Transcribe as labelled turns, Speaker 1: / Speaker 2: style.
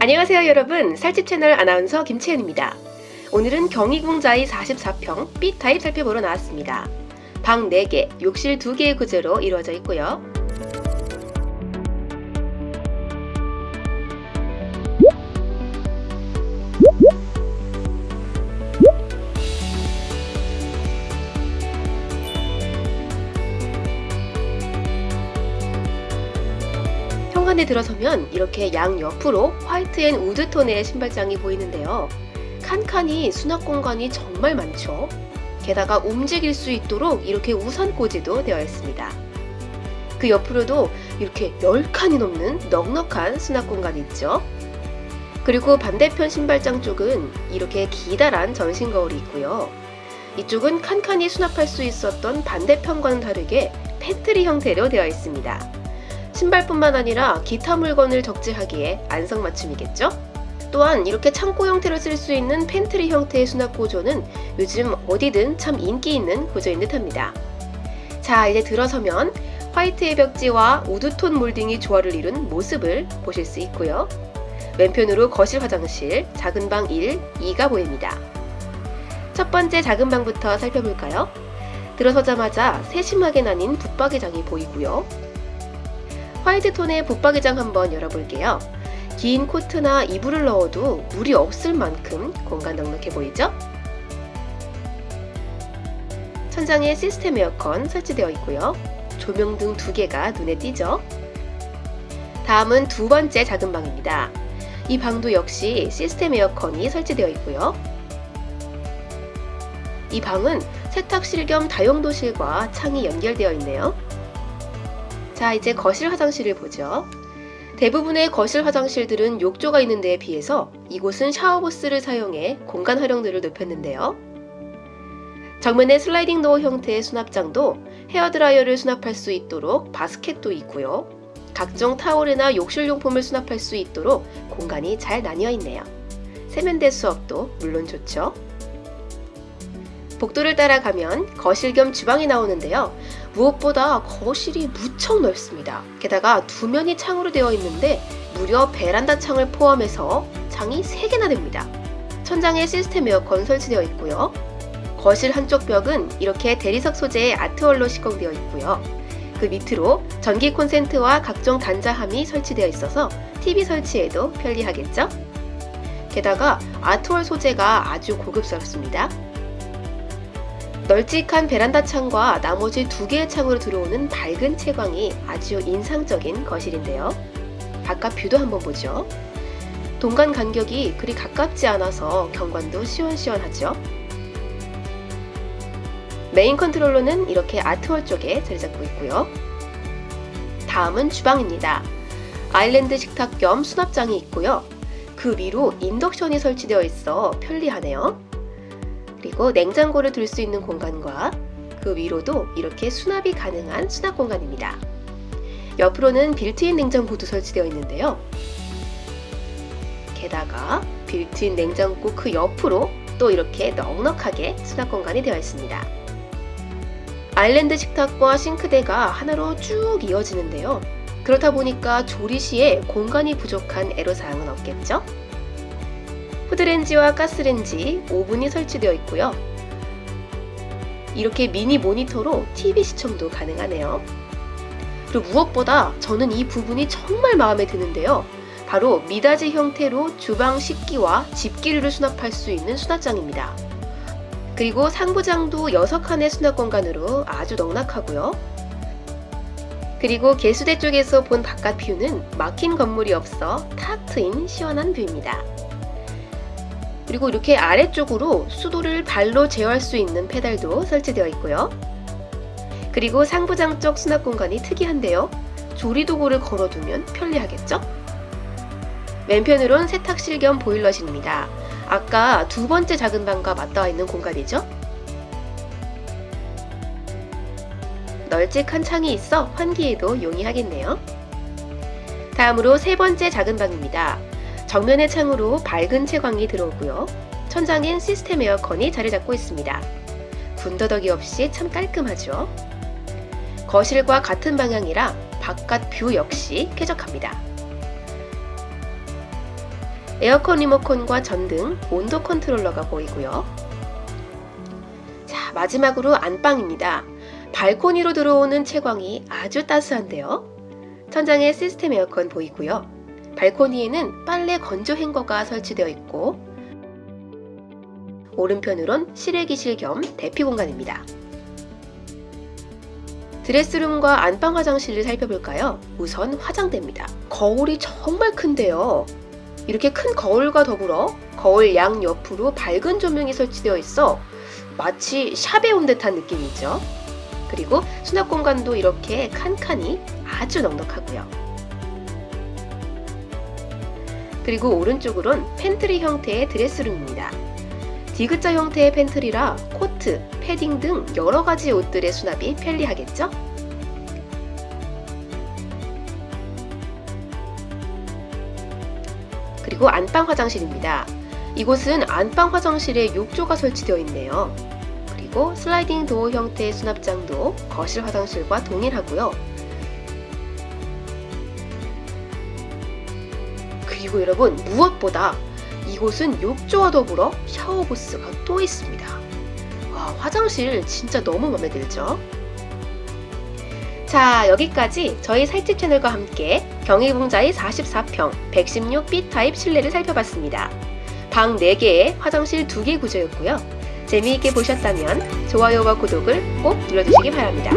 Speaker 1: 안녕하세요 여러분 살집 채널 아나운서 김채연입니다. 오늘은 경희궁자의 44평 B타입 살펴보러 나왔습니다. 방 4개, 욕실 2개의 구조로 이루어져 있고요. 현관에 들어서면 이렇게 양 옆으로 white and wood tone의 신발장이 보이는데요. 칸칸이 수납 공간이 정말 많죠. 게다가 움직일 수 있도록 이렇게 우산 꽂이도 되어 있습니다. 그 옆으로도 이렇게 10칸이 넘는 넉넉한 수납 공간이 있죠. 그리고 반대편 신발장 쪽은 이렇게 기다란 전신 거울이 있고요. 이쪽은 칸칸이 수납할 수 있었던 반대편과는 다르게 팬트리 형태로 되어 있습니다. 신발뿐만 아니라 기타 물건을 적재하기에 안성맞춤이겠죠? 또한 이렇게 창고 형태로 쓸 수 있는 팬트리 형태의 수납 구조는 요즘 어디든 참 인기 있는 구조인 듯합니다. 자 이제 들어서면 white의 벽지와 wood tone molding이 조화를 이룬 모습을 보실 수 있고요. 왼편으로 거실 화장실, 작은 방 1, 2가 보입니다. 첫 번째 작은 방부터 살펴볼까요? 들어서자마자 세심하게 나뉜 붙박이장이 보이고요. 화이트 톤의 붙박이장 한번 열어볼게요. 긴 코트나 이불을 넣어도 물이 없을 만큼 공간 넉넉해 보이죠? 천장에 시스템 에어컨 설치되어 있고요. 조명 등 두 개가 눈에 띄죠? 다음은 두 번째 작은 방입니다. 이 방도 역시 시스템 에어컨이 설치되어 있고요. 이 방은 세탁실 겸 다용도실과 창이 연결되어 있네요. 자 이제 거실 화장실을 보죠. 대부분의 거실 화장실들은 욕조가 있는 데에 비해서 이곳은 shower booth를 사용해 공간 활용도를 높였는데요. 정면에 sliding door 형태의 수납장도 헤어드라이어를 수납할 수 있도록 바스켓도 있고요. 각종 타올이나 욕실 용품을 수납할 수 있도록 공간이 잘 나뉘어 있네요. 세면대 수업도 물론 좋죠. 복도를 따라가면 거실 겸 주방이 나오는데요. 무엇보다 거실이 무척 넓습니다. 게다가 두 면이 창으로 되어 있는데 무려 베란다 창을 포함해서 창이 3개나 됩니다. 천장에 시스템 에어컨 설치되어 있고요. 거실 한쪽 벽은 이렇게 대리석 소재의 아트월로 시공되어 있고요. 그 밑으로 전기 콘센트와 각종 단자함이 설치되어 있어서 TV 설치에도 편리하겠죠? 게다가 art wall 소재가 아주 고급스럽습니다. 널찍한 베란다 창과 나머지 두 개의 창으로 들어오는 밝은 채광이 아주 인상적인 거실인데요. 바깥 view도 한번 보죠. 동간 간격이 그리 가깝지 않아서 경관도 시원시원하죠. main controller는 이렇게 art wall 쪽에 자리 잡고 있고요. 다음은 주방입니다. 아일랜드 식탁 겸 수납장이 있고요. 그 위로 induction이 설치되어 있어 편리하네요. 그리고 냉장고를 둘 수 있는 공간과 그 위로도 이렇게 수납이 가능한 수납 공간입니다. 옆으로는 빌트인 냉장고도 설치되어 있는데요. 게다가 빌트인 냉장고 그 옆으로 또 이렇게 넉넉하게 수납 공간이 되어 있습니다. 아일랜드 식탁과 싱크대가 하나로 쭉 이어지는데요. 그렇다 보니까 조리 시에 공간이 부족한 애로사항은 없겠죠? 후드렌지와 가스렌지, 오븐이 설치되어 있고요. 이렇게 미니 모니터로 TV 시청도 가능하네요. 그리고 무엇보다 저는 이 부분이 정말 마음에 드는데요. 바로 미닫이 형태로 주방 식기와 집기류를 수납할 수 있는 수납장입니다. 그리고 상부장도 6칸의 수납 공간으로 아주 넉넉하고요. 그리고 개수대 쪽에서 본 바깥 view는 막힌 건물이 없어 탁 트인 시원한 view입니다. 그리고 이렇게 아래쪽으로 수도를 발로 제어할 수 있는 페달도 설치되어 있고요. 그리고 상부장 쪽 수납 공간이 특이한데요. 조리도구를 걸어두면 편리하겠죠? 왼편으론 세탁실 겸 보일러실입니다. 아까 두 번째 작은 방과 맞닿아 있는 공간이죠? 널찍한 창이 있어 환기에도 용이하겠네요. 다음으로 세 번째 작은 방입니다. 정면의 창으로 밝은 채광이 들어오고요. 천장엔 시스템 에어컨이 자리 잡고 있습니다. 군더더기 없이 참 깔끔하죠. 거실과 같은 방향이라 바깥 view 역시 쾌적합니다. 에어컨 리모컨과 전등, 온도 controller가 보이고요. 자, 마지막으로 안방입니다. 발코니로 들어오는 채광이 아주 따스한데요. 천장에 시스템 에어컨 보이고요. 발코니에는 빨래 건조 행거가 설치되어 있고 오른편으론 실외기실 겸 대피 공간입니다. dress room과 안방 화장실을 살펴볼까요? 우선 화장대입니다. 거울이 정말 큰데요. 이렇게 큰 거울과 더불어 거울 양 옆으로 밝은 조명이 설치되어 있어 마치 shop에 온 듯한 느낌이죠. 그리고 수납 공간도 이렇게 칸칸이 아주 넉넉하고요. 그리고 오른쪽으론 팬트리 형태의 dress room입니다. 디귿자 형태의 pantry라 코트, 패딩 등 여러 가지 옷들의 수납이 편리하겠죠? 그리고 안방 화장실입니다. 이곳은 안방 화장실에 욕조가 설치되어 있네요. 그리고 슬라이딩 도어 형태의 수납장도 거실 화장실과 동일하고요. 그리고 여러분 무엇보다 이곳은 욕조와 더불어 샤워 부스가 또 있습니다. 와, 화장실 진짜 너무 마음에 들죠? 자, 여기까지 저희 살집 채널과 함께 경희궁자의 44평 116 B타입 실내를 살펴봤습니다. 방 4개에 화장실 2개 구조였고요. 재미있게 보셨다면 좋아요와 구독을 꼭 눌러주시기 바랍니다.